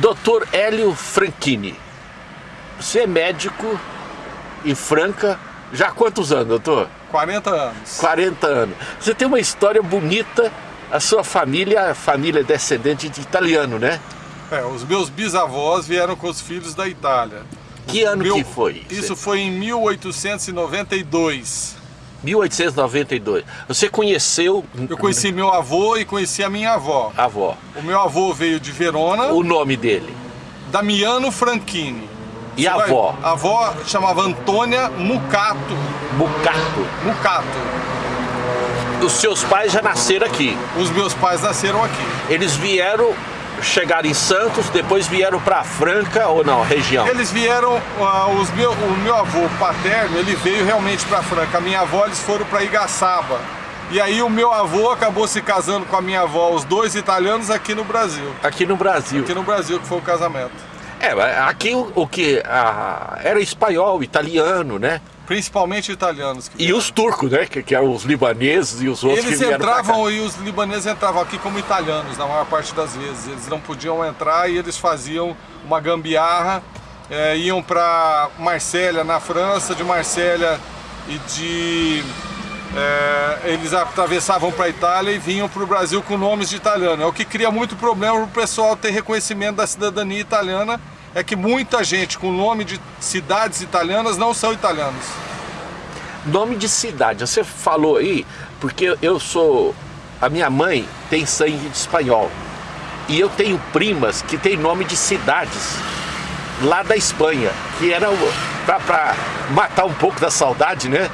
Doutor Hélio Franchini, você é médico em Franca já há quantos anos, doutor? 40 anos. 40 anos. Você tem uma história bonita, a sua família, a família é descendente de italiano, né? É, os meus bisavós vieram com os filhos da Itália. Que ano Meu- que foi? Isso foi em 1892. 1892. Você conheceu Eu conheci meu avô e conheci a minha avó. avó. O meu avô veio de Verona, O nome dele? Damiano Franchini. E Você a vai- avó? A avó chamava Antônia Mucato. Bucato. Mucato. Os seus pais já nasceram aqui. Os meus pais nasceram aqui. Eles vieram, chegaram em Santos, depois vieram para Franca ou não, região? Eles vieram, ah, os meu, o meu avô paterno, ele veio realmente para Franca. A minha avó, eles foram para Igaçaba. E aí o meu avô acabou se casando com a minha avó, os dois italianos aqui no Brasil. Aqui no Brasil. Aqui no Brasil que foi o casamento. É, aqui o, o que ah, era espanhol, italiano, né? Principalmente italianos. E os turcos, né? Que, que eram os libaneses e os outros Eles entravam e os libaneses entravam aqui como italianos, na maior parte das vezes. Eles não podiam entrar e eles faziam uma gambiarra, eh, iam para Marsella, na França, de Marsella e de. eh, eles atravessavam para a Itália e vinham para o Brasil com nomes de italiano. É o que cria muito problema para o pessoal ter reconhecimento da cidadania italiana. É que muita gente com nome de cidades italianas não são italianos. Nome de cidade, você falou aí, porque eu sou. A minha mãe tem sangue de espanhol. E eu tenho primas que têm nome de cidades lá da Espanha, que era pra matar um pouco da saudade, né?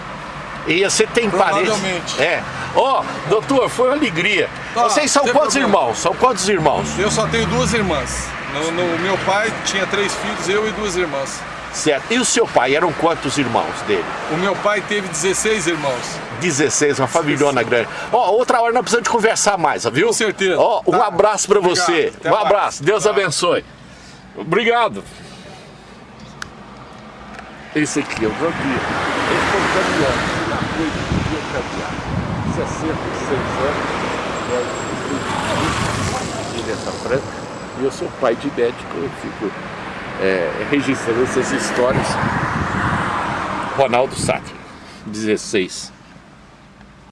E você tem parentes. É. Ó, doutor, foi uma alegria. Tá, Vocês são quantos problema. irmãos? São quantos irmãos? Eu só tenho duas irmãs. No, no- meu pai tinha três filhos, eu e duas irmãs. Certo. E o seu pai, eram quantos irmãos dele? O meu pai teve 16 irmãos. 16, uma familhona grande. Ó, outra hora nós precisamos de conversar mais, viu? Com certeza. Ó, um Tá. abraço pra Obrigado. você. Até um mais. abraço. Deus Tá. abençoe. Obrigado. Esse aqui, eu vou aqui. Esse foi o caminhão. Já foi de. 66 anos. Eu nessa franca. E eu sou pai de médico, eu fico é, registrando essas histórias. Ronaldo Sátiro, 16.